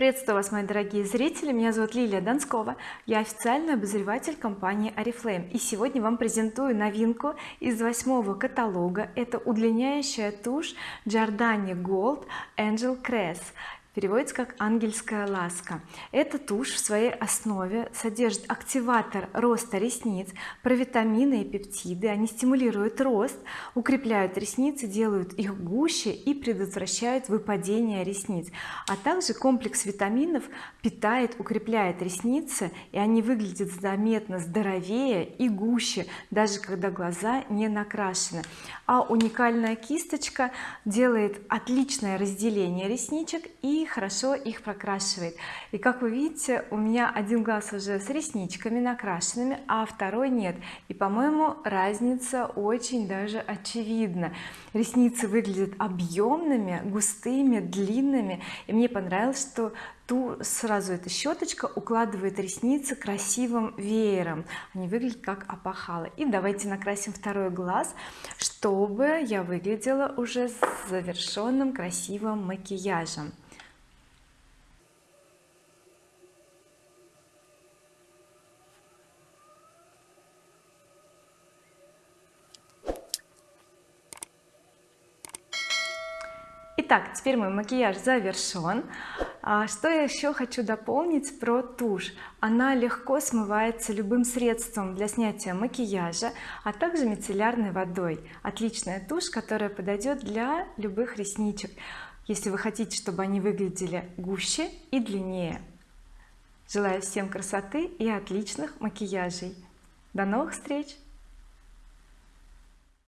приветствую вас мои дорогие зрители. Меня зовут Лилия Донскова. Я официальный обозреватель компании oriflame и сегодня вам презентую новинку из восьмого каталога. Это удлиняющая тушь Giordani Gold Angel Crest переводится как ангельская ласка эта тушь в своей основе содержит активатор роста ресниц провитамины и пептиды они стимулируют рост укрепляют ресницы делают их гуще и предотвращают выпадение ресниц. А также комплекс витаминов питает укрепляет ресницы и они выглядят заметно здоровее и гуще даже когда глаза не накрашены. А уникальная кисточка делает отличное разделение ресничек и хорошо их прокрашивает. И как вы видите у меня один глаз уже с ресничками накрашенными а второй нет. И по-моему разница очень даже очевидна. Ресницы выглядят объемными густыми длинными. И мне понравилось что ту сразу эта щеточка укладывает ресницы красивым веером. Они выглядят как опахалы и давайте накрасим второй глаз чтобы я выглядела уже с завершенным красивым макияжем Итак, теперь мой макияж завершен. А что я еще хочу дополнить про тушь? Она легко смывается любым средством для снятия макияжа а также мицеллярной водой. Отличная тушь которая подойдет для любых ресничек если вы хотите чтобы они выглядели гуще и длиннее. Желаю всем красоты и отличных макияжей. До новых встреч